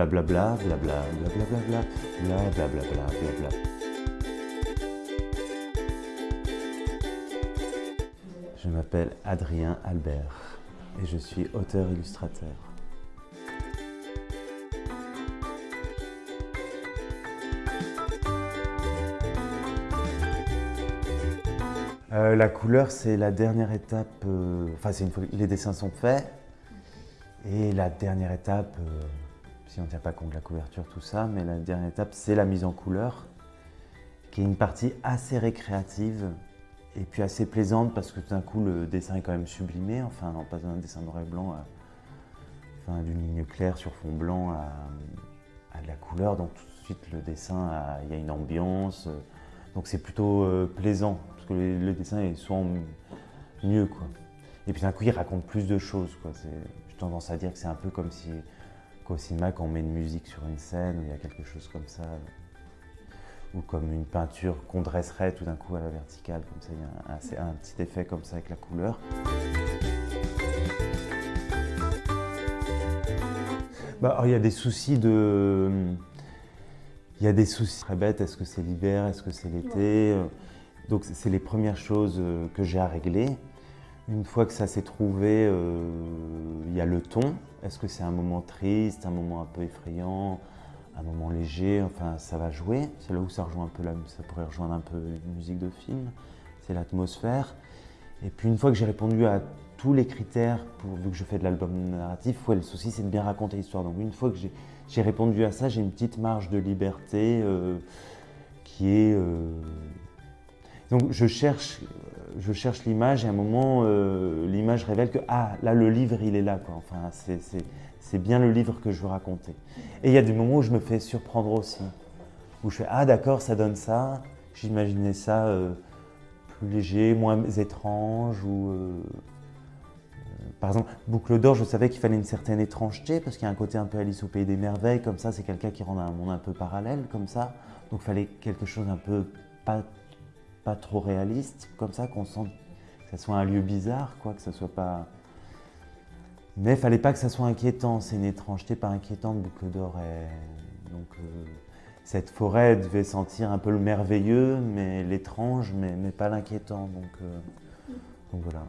Blablabla, blabla, blablabla, blablabla, blablabla. Je m'appelle Adrien Albert et je suis auteur-illustrateur. Euh, la couleur, c'est la dernière étape, euh, enfin une fois les dessins sont faits, et la dernière étape, euh, si on ne tient pas compte de la couverture, tout ça, mais la dernière étape, c'est la mise en couleur, qui est une partie assez récréative et puis assez plaisante parce que tout d'un coup, le dessin est quand même sublimé, enfin, on passe d'un dessin noir et blanc à, enfin, d'une ligne claire sur fond blanc à, de la couleur, donc tout de suite, le dessin, il y a une ambiance, donc c'est plutôt plaisant que le, dessin est souvent mieux. Quoi. Et puis d'un coup, il raconte plus de choses. J'ai tendance à dire que c'est un peu comme si au cinéma, quand on met une musique sur une scène, où il y a quelque chose comme ça, ou comme une peinture qu'on dresserait tout d'un coup à la verticale, comme ça, il y a un, un, petit effet comme ça avec la couleur. Bah, alors, il y a des soucis de... Il y a des soucis très bêtes, est-ce que c'est l'hiver, est-ce que c'est l'été? Donc c'est les premières choses euh, que j'ai à régler. Une fois que ça s'est trouvé, euh, il y a le ton. Est-ce que c'est un moment triste, un moment un peu effrayant, un moment léger? Enfin, ça va jouer. C'est là où ça rejoint un peu, ça pourrait rejoindre un peu une musique de film. C'est l'atmosphère. Et puis une fois que j'ai répondu à tous les critères, vu que je fais de l'album narratif, ouais, le souci c'est de bien raconter l'histoire. Donc une fois que j'ai répondu à ça, j'ai une petite marge de liberté euh, qui est donc je cherche, je cherche l'image et à un moment, euh, l'image révèle que ah là le livre il est là quoi. Enfin c'est bien le livre que je veux raconter. Et il y a des moments où je me fais surprendre aussi, où je fais ah d'accord ça donne ça. J'imaginais ça euh, plus léger, moins étrange ou euh, par exemple, Boucle d'or, je savais qu'il fallait une certaine étrangeté parce qu'il y a un côté un peu Alice au pays des merveilles, comme ça, c'est quelqu'un qui rend un monde un peu parallèle, comme ça. Donc il fallait quelque chose un peu pas pas trop réaliste, comme ça, qu'on sent que ça soit un lieu bizarre, quoi, que ça soit pas... Mais il fallait pas que ça soit inquiétant, c'est une étrangeté pas inquiétante, Boucle d'Or. Donc euh, cette forêt devait sentir un peu le merveilleux, mais l'étrange, mais, mais, pas l'inquiétant. Donc, euh, donc voilà.